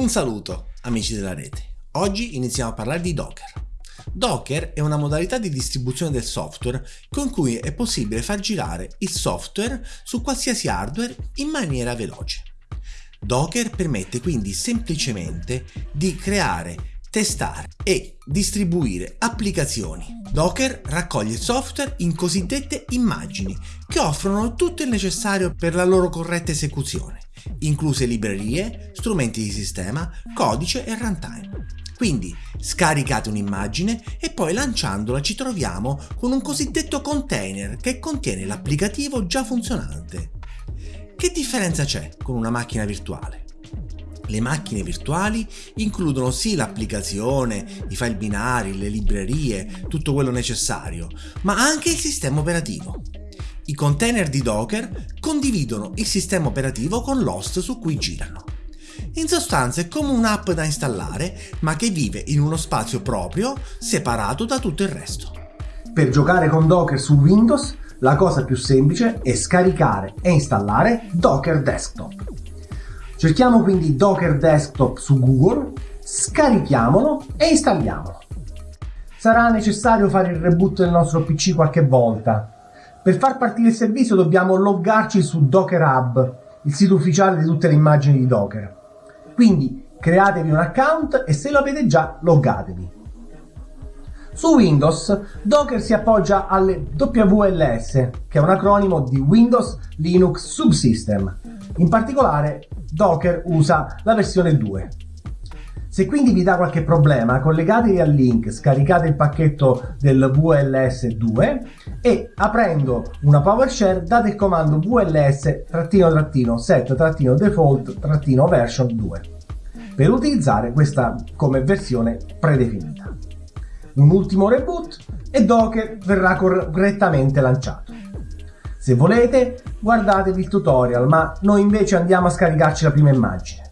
Un saluto amici della rete. Oggi iniziamo a parlare di Docker. Docker è una modalità di distribuzione del software con cui è possibile far girare il software su qualsiasi hardware in maniera veloce. Docker permette quindi semplicemente di creare testare e distribuire applicazioni. Docker raccoglie il software in cosiddette immagini che offrono tutto il necessario per la loro corretta esecuzione, incluse librerie, strumenti di sistema, codice e runtime. Quindi scaricate un'immagine e poi lanciandola ci troviamo con un cosiddetto container che contiene l'applicativo già funzionante. Che differenza c'è con una macchina virtuale? Le macchine virtuali includono sì l'applicazione, i file binari, le librerie, tutto quello necessario, ma anche il sistema operativo. I container di Docker condividono il sistema operativo con l'host su cui girano. In sostanza è come un'app da installare, ma che vive in uno spazio proprio, separato da tutto il resto. Per giocare con Docker su Windows, la cosa più semplice è scaricare e installare Docker Desktop. Cerchiamo quindi Docker Desktop su Google, scarichiamolo e installiamolo. Sarà necessario fare il reboot del nostro PC qualche volta. Per far partire il servizio dobbiamo loggarci su Docker Hub, il sito ufficiale di tutte le immagini di Docker. Quindi createvi un account e se lo avete già loggatevi. Su Windows, Docker si appoggia alle WLS, che è un acronimo di Windows Linux Subsystem. In particolare, Docker usa la versione 2. Se quindi vi dà qualche problema, collegatevi al link, scaricate il pacchetto del VLS 2 e aprendo una PowerShell date il comando VLS-set-default-version 2 per utilizzare questa come versione predefinita. Un ultimo reboot e Docker verrà correttamente lanciato. Se volete, guardatevi il tutorial, ma noi invece andiamo a scaricarci la prima immagine.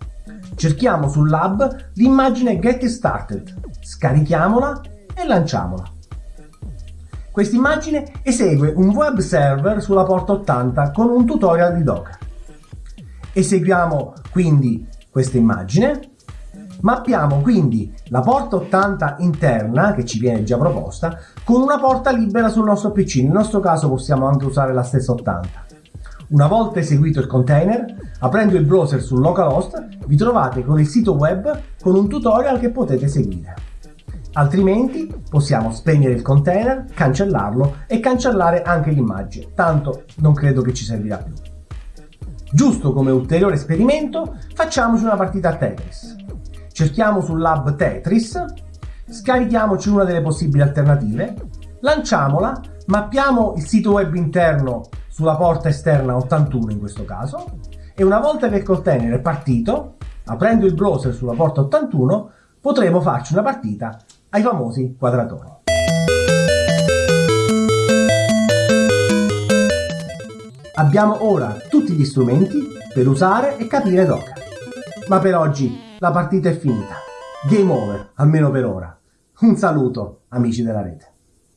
Cerchiamo sul lab l'immagine Get Started, scarichiamola e lanciamola. Questa immagine esegue un web server sulla porta 80 con un tutorial di Docker. Eseguiamo quindi questa immagine Mappiamo quindi la porta 80 interna, che ci viene già proposta, con una porta libera sul nostro PC. Nel nostro caso possiamo anche usare la stessa 80. Una volta eseguito il container, aprendo il browser sul localhost, vi trovate con il sito web con un tutorial che potete seguire. Altrimenti possiamo spegnere il container, cancellarlo e cancellare anche l'immagine, tanto non credo che ci servirà più. Giusto come ulteriore esperimento, facciamoci una partita a Tetris cerchiamo sul lab Tetris, scarichiamoci una delle possibili alternative, lanciamola, mappiamo il sito web interno sulla porta esterna 81 in questo caso, e una volta che il container è partito, aprendo il browser sulla porta 81, potremo farci una partita ai famosi quadratoni. Abbiamo ora tutti gli strumenti per usare e capire Docker. Ma per oggi la partita è finita. Game over, almeno per ora. Un saluto, amici della rete.